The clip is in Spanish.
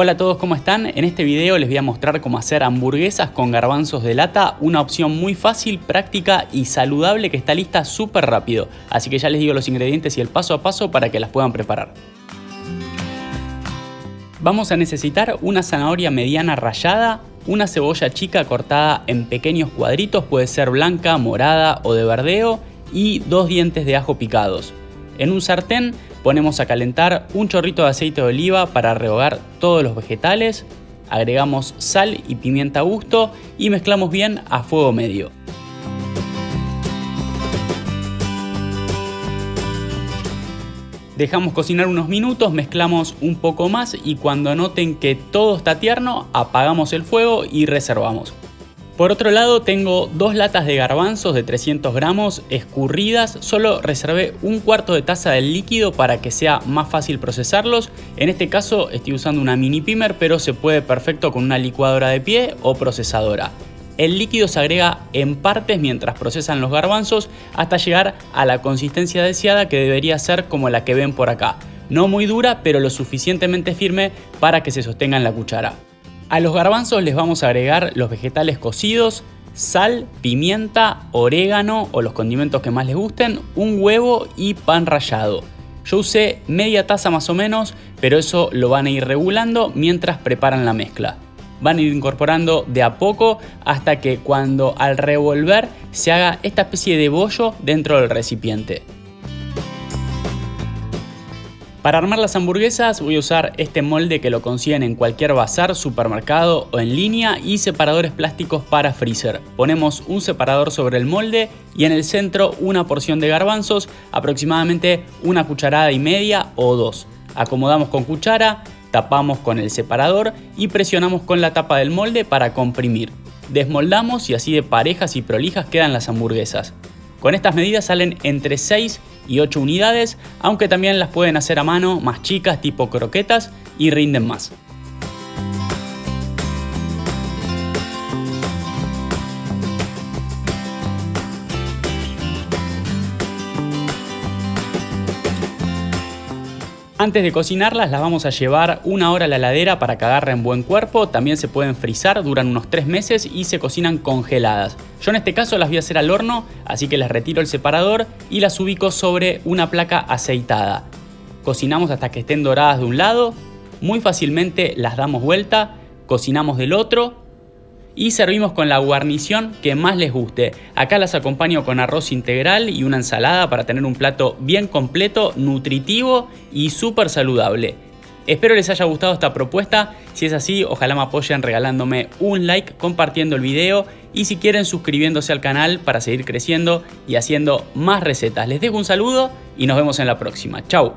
Hola a todos, ¿cómo están? En este video les voy a mostrar cómo hacer hamburguesas con garbanzos de lata, una opción muy fácil, práctica y saludable que está lista súper rápido. Así que ya les digo los ingredientes y el paso a paso para que las puedan preparar. Vamos a necesitar una zanahoria mediana rallada, una cebolla chica cortada en pequeños cuadritos, puede ser blanca, morada o de verdeo, y dos dientes de ajo picados. En un sartén ponemos a calentar un chorrito de aceite de oliva para rehogar todos los vegetales, agregamos sal y pimienta a gusto y mezclamos bien a fuego medio. Dejamos cocinar unos minutos, mezclamos un poco más y cuando noten que todo está tierno, apagamos el fuego y reservamos. Por otro lado tengo dos latas de garbanzos de 300 gramos escurridas, solo reservé un cuarto de taza del líquido para que sea más fácil procesarlos. En este caso estoy usando una mini pimer pero se puede perfecto con una licuadora de pie o procesadora. El líquido se agrega en partes mientras procesan los garbanzos hasta llegar a la consistencia deseada que debería ser como la que ven por acá. No muy dura pero lo suficientemente firme para que se sostenga en la cuchara. A los garbanzos les vamos a agregar los vegetales cocidos, sal, pimienta, orégano o los condimentos que más les gusten, un huevo y pan rallado. Yo usé media taza más o menos, pero eso lo van a ir regulando mientras preparan la mezcla. Van a ir incorporando de a poco hasta que cuando al revolver se haga esta especie de bollo dentro del recipiente. Para armar las hamburguesas voy a usar este molde que lo consiguen en cualquier bazar, supermercado o en línea y separadores plásticos para freezer. Ponemos un separador sobre el molde y en el centro una porción de garbanzos, aproximadamente una cucharada y media o dos. Acomodamos con cuchara, tapamos con el separador y presionamos con la tapa del molde para comprimir. Desmoldamos y así de parejas y prolijas quedan las hamburguesas. Con estas medidas salen entre 6 y 8 unidades, aunque también las pueden hacer a mano más chicas tipo croquetas y rinden más. Antes de cocinarlas las vamos a llevar una hora a la heladera para que agarren buen cuerpo, también se pueden frizar, duran unos 3 meses y se cocinan congeladas. Yo en este caso las voy a hacer al horno, así que les retiro el separador y las ubico sobre una placa aceitada. Cocinamos hasta que estén doradas de un lado, muy fácilmente las damos vuelta, cocinamos del otro y servimos con la guarnición que más les guste. Acá las acompaño con arroz integral y una ensalada para tener un plato bien completo, nutritivo y súper saludable. Espero les haya gustado esta propuesta, si es así ojalá me apoyen regalándome un like, compartiendo el video y si quieren suscribiéndose al canal para seguir creciendo y haciendo más recetas. Les dejo un saludo y nos vemos en la próxima. Chau.